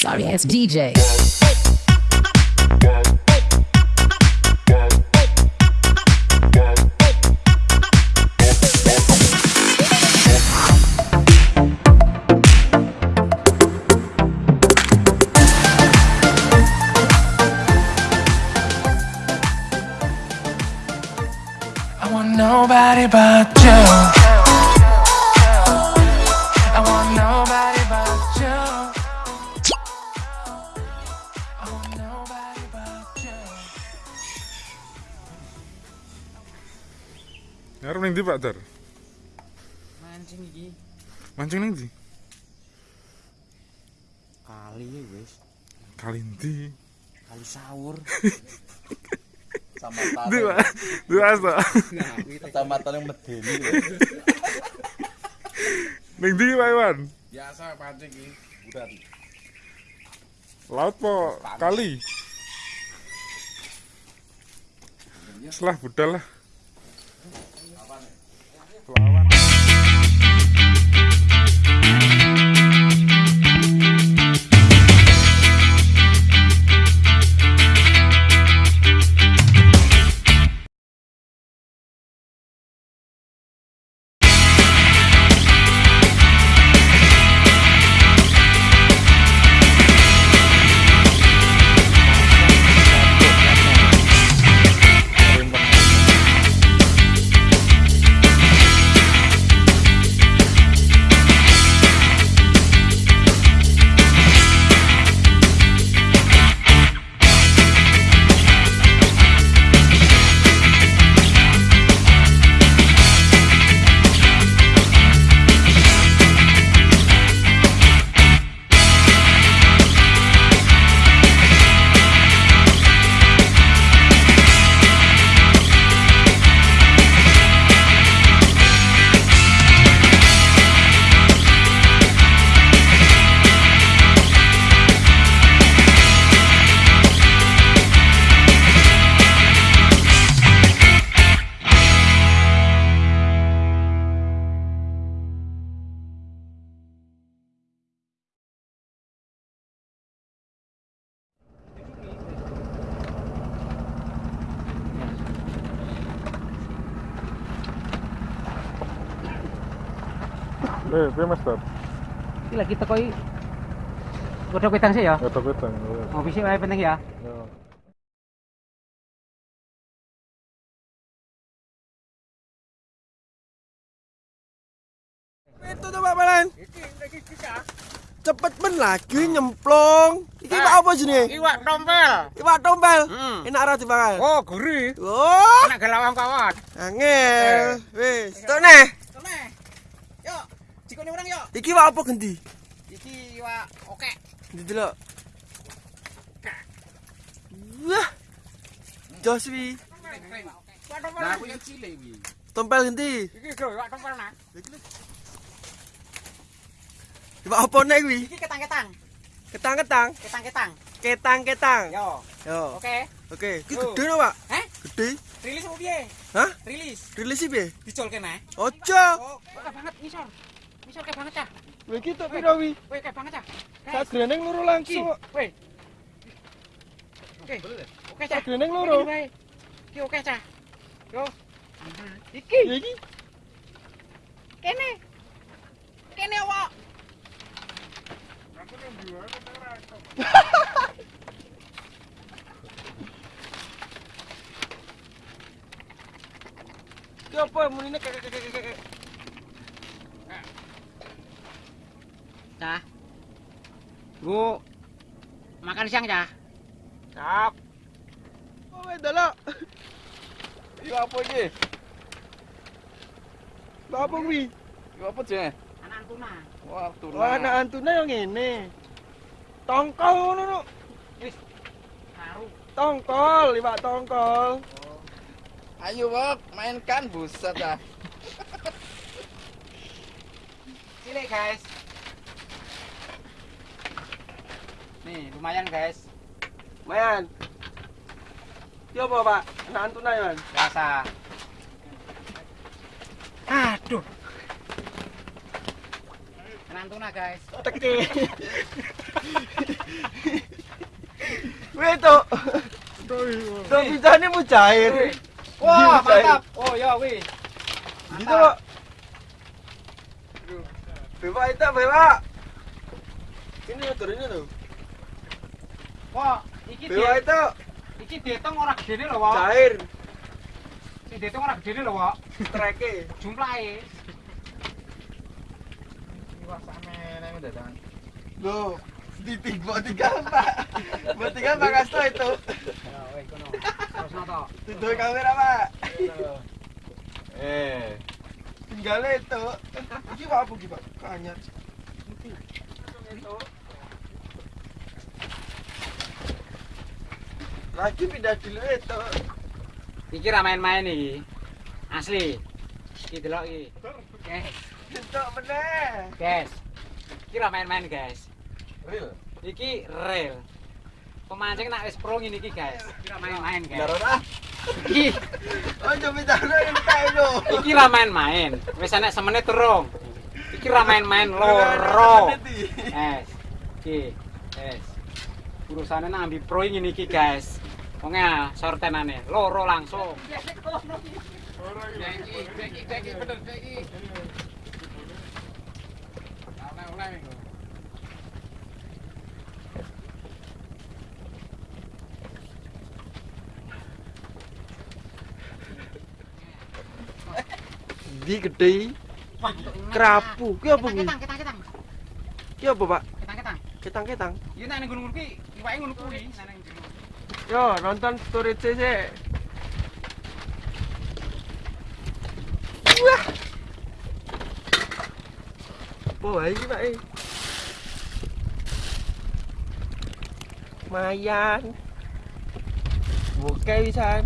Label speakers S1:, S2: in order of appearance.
S1: Sorry ass DJ.
S2: I want nobody but you.
S3: Pak Dar?
S4: mancing iki
S3: Mancing ning ndi?
S4: kali ya wis
S3: Kali ndi?
S4: kali sawur
S3: Ndi Pak. Ndi asa.
S4: kecamatan yang medeni
S3: Ning ndi Pak Iwan?
S4: biasa pancing iki budak
S3: Laut po kali? Selah budal lah. flower. Eh, piye Mas Dar?
S5: Iki lagi teko iki. Godhog wedang sih ya.
S3: Godhog wedang.
S5: Mau bisi wae penting ya.
S3: Ya.
S6: Itu tuh Pak Malan. Cepet men lagi nyemplung. Iki Pak apa jenenge?
S5: Iwak tompel.
S6: Iwak tompel.
S5: Hmm.
S6: Enak ora dipangan?
S5: Oh, gurih.
S6: Oh,
S5: Enak gelawang kawan.
S6: angel. Wis, tok neh.
S5: Jikone urang yuk.
S6: Iki iwak apa gendi?
S5: Iki iwak oke.
S6: Didelok. Wah. Jos wi.
S5: Iwak tompel.
S4: nah aku yang cilik iki
S6: Tompel gendi?
S5: Iki lho iwak tompel nah.
S6: Iwak apa nek kuwi?
S5: Iki ketang-ketang.
S6: Ketang-ketang.
S5: Ketang-ketang.
S6: Ketang-ketang.
S5: Yo.
S6: Yo.
S5: Oke.
S6: Oke, iki
S5: Yo.
S6: gede no, Pak?
S5: Heh?
S6: Gede.
S5: Rilis apa piye?
S6: Hah?
S5: Rilis.
S6: Rilis piye?
S5: Dicol kene.
S6: Ojo.
S5: Oh, banget ngisor. Wis banget cah.
S6: Lha iki tok pira wi? Kowe loro langsung.
S5: Oke. Oke. Oke cah. Sagreneng
S6: loro.
S5: Iki oke cah. Yo. Iki.
S6: Iki.
S5: Kene. Kene wa.
S6: Aku nang diwa kok ora. Yo apa munine kek kek kek kek.
S5: Cah. Bu. Makan siang, Cah.
S6: Cap. Oh, weh delok.
S4: iya apa iki
S6: Lha apa kuwi?
S4: iya apa jenenge
S5: Anak tuna.
S4: wah tuna
S6: Oh, anak antune yo ngene. Tongkol ngono no.
S5: Karu.
S6: Tongkol, iwak tongkol.
S4: ayo wak mainkan buset ya
S5: Cilik, guys. Nih, lumayan, guys.
S6: Mayan. Iki apa, Pak? Anak antuna yo.
S5: Biasa. Aduh. Anak tuna, guys.
S6: Teke. itu. Tuh pizzanya mau cair.
S5: Wah, mantap. Oh, ya wih.
S6: Gitu Pak. Bewa itu bewa. Ini motornya tuh.
S5: Wah, iki
S6: Bewa
S5: di,
S6: itu
S5: iki dihitung ora gedene lho, Wak.
S6: cair.
S5: Sing dihitung ora gedene lho, Wak.
S6: Treke.
S5: Jumlahe. Wah, samene nang dadan.
S6: Loh, titik buat tiga pak. Buat tiga pak Kasto itu. Tutup kamera pak. Eh, tinggal itu. Ini pak apa pak? Kanyar. Itu. Lagi pindah dulu itu.
S5: Iki ra main-main iki. Asli. Iki delok iki. Guys,
S6: Untuk meneh.
S5: guys. Iki ra main-main, guys.
S6: Real.
S5: Iki real. Pemancing nak wis pro ngene iki, guys. Iki ra main-main, guys.
S6: ah.
S5: Iki
S6: Oh, coba tahu yang
S5: iki ra main-main. Wis enek semenit turung. Iki ra main-main loro. Guys. Iki, guys. Urusane nang ambi pro ngene iki, guys. Wong ya sortenane loro langsung. Beki, beki, beki, bener beki. Oleh, oleh, minggu.
S6: Di gede.
S5: Wah,
S6: Kerapu. Ki apa ki?
S5: Ketang, ketang, ketang.
S6: Ki apa pak?
S5: Ketang, ketang.
S6: Ketang-ketang.
S5: Iya nang ning gunung kuwi, iwake ngono kuwi. Nang.
S6: Yo, nonton story CC. bố ấy như vậy. Mayan.
S5: Một cây
S2: san.